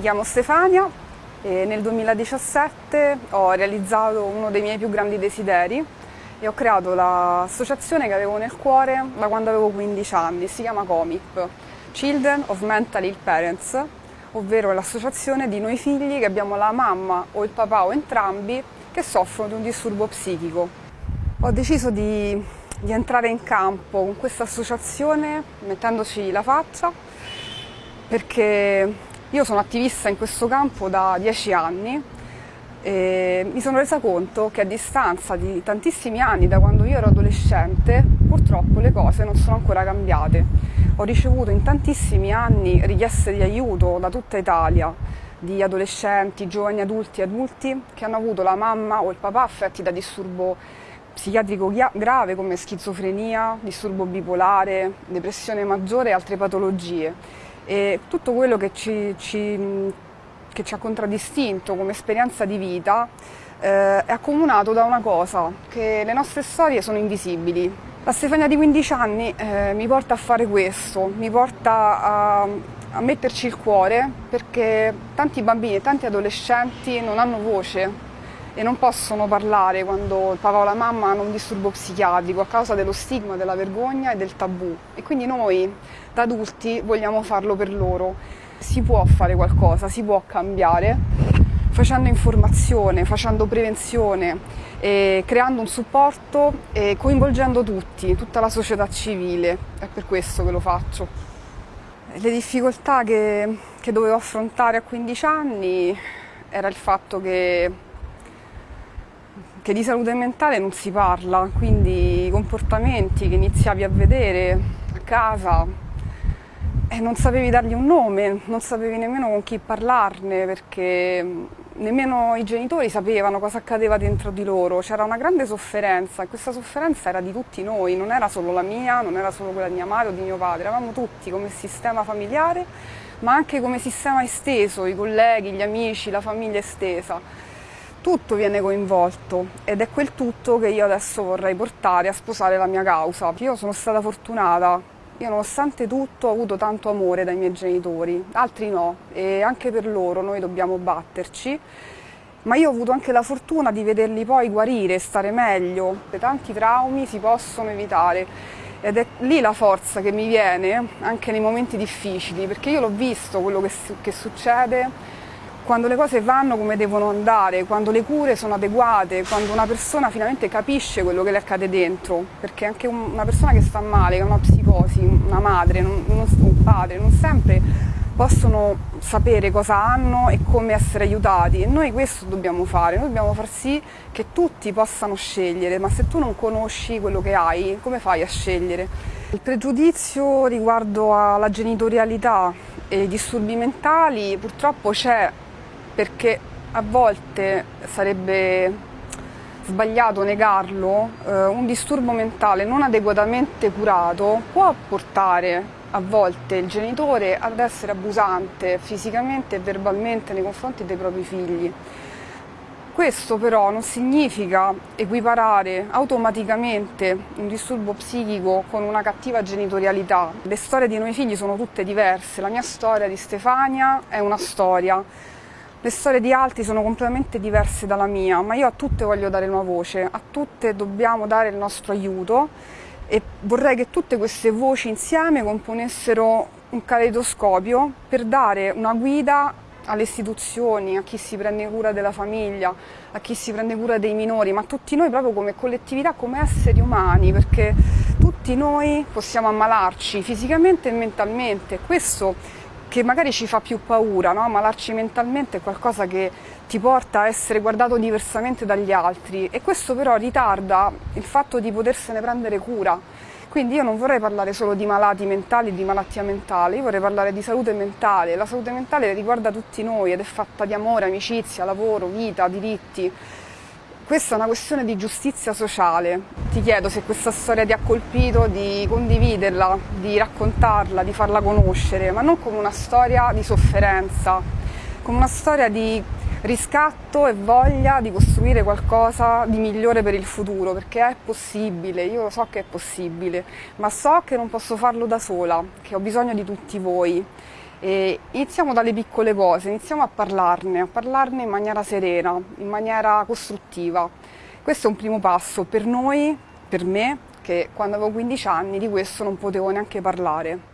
Mi chiamo Stefania e nel 2017 ho realizzato uno dei miei più grandi desideri e ho creato l'associazione che avevo nel cuore da quando avevo 15 anni, si chiama COMIP, Children of Mental Ill Parents, ovvero l'associazione di noi figli che abbiamo la mamma o il papà o entrambi che soffrono di un disturbo psichico. Ho deciso di, di entrare in campo con questa associazione mettendoci la faccia perché io sono attivista in questo campo da dieci anni e mi sono resa conto che a distanza di tantissimi anni, da quando io ero adolescente, purtroppo le cose non sono ancora cambiate. Ho ricevuto in tantissimi anni richieste di aiuto da tutta Italia, di adolescenti, giovani adulti e adulti che hanno avuto la mamma o il papà affetti da disturbo psichiatrico grave come schizofrenia, disturbo bipolare, depressione maggiore e altre patologie e tutto quello che ci, ci, che ci ha contraddistinto come esperienza di vita eh, è accomunato da una cosa, che le nostre storie sono invisibili. La Stefania di 15 anni eh, mi porta a fare questo, mi porta a, a metterci il cuore perché tanti bambini e tanti adolescenti non hanno voce e non possono parlare quando il papà o la mamma hanno un disturbo psichiatrico a causa dello stigma, della vergogna e del tabù. E quindi noi da adulti vogliamo farlo per loro. Si può fare qualcosa, si può cambiare facendo informazione, facendo prevenzione, creando un supporto e coinvolgendo tutti, tutta la società civile. È per questo che lo faccio. Le difficoltà che, che dovevo affrontare a 15 anni era il fatto che che di salute mentale non si parla, quindi i comportamenti che iniziavi a vedere a casa e non sapevi dargli un nome, non sapevi nemmeno con chi parlarne perché nemmeno i genitori sapevano cosa accadeva dentro di loro, c'era una grande sofferenza e questa sofferenza era di tutti noi, non era solo la mia, non era solo quella di mia madre o di mio padre, eravamo tutti come sistema familiare ma anche come sistema esteso, i colleghi, gli amici, la famiglia estesa tutto viene coinvolto ed è quel tutto che io adesso vorrei portare a sposare la mia causa. Io sono stata fortunata, io nonostante tutto ho avuto tanto amore dai miei genitori, altri no. E anche per loro noi dobbiamo batterci, ma io ho avuto anche la fortuna di vederli poi guarire, stare meglio, tanti traumi si possono evitare. Ed è lì la forza che mi viene anche nei momenti difficili perché io l'ho visto quello che, che succede quando le cose vanno come devono andare, quando le cure sono adeguate, quando una persona finalmente capisce quello che le accade dentro, perché anche una persona che sta male, che ha una psicosi, una madre, non, non, un padre, non sempre possono sapere cosa hanno e come essere aiutati. E noi questo dobbiamo fare, noi dobbiamo far sì che tutti possano scegliere, ma se tu non conosci quello che hai, come fai a scegliere? Il pregiudizio riguardo alla genitorialità e i disturbi mentali purtroppo c'è perché a volte sarebbe sbagliato negarlo, eh, un disturbo mentale non adeguatamente curato può portare a volte il genitore ad essere abusante fisicamente e verbalmente nei confronti dei propri figli. Questo però non significa equiparare automaticamente un disturbo psichico con una cattiva genitorialità. Le storie di noi figli sono tutte diverse, la mia storia di Stefania è una storia, le storie di altri sono completamente diverse dalla mia, ma io a tutte voglio dare una voce, a tutte dobbiamo dare il nostro aiuto e vorrei che tutte queste voci insieme componessero un caleidoscopio per dare una guida alle istituzioni, a chi si prende cura della famiglia, a chi si prende cura dei minori, ma a tutti noi proprio come collettività, come esseri umani, perché tutti noi possiamo ammalarci fisicamente e mentalmente. Questo che magari ci fa più paura, no? malarci mentalmente è qualcosa che ti porta a essere guardato diversamente dagli altri e questo però ritarda il fatto di potersene prendere cura. Quindi io non vorrei parlare solo di malati mentali, di malattia mentale, io vorrei parlare di salute mentale. La salute mentale riguarda tutti noi ed è fatta di amore, amicizia, lavoro, vita, diritti. Questa è una questione di giustizia sociale. Ti chiedo se questa storia ti ha colpito, di condividerla, di raccontarla, di farla conoscere, ma non come una storia di sofferenza, come una storia di riscatto e voglia di costruire qualcosa di migliore per il futuro, perché è possibile, io lo so che è possibile, ma so che non posso farlo da sola, che ho bisogno di tutti voi E iniziamo dalle piccole cose, iniziamo a parlarne, a parlarne in maniera serena, in maniera costruttiva. Questo è un primo passo per noi, per me, che quando avevo 15 anni di questo non potevo neanche parlare.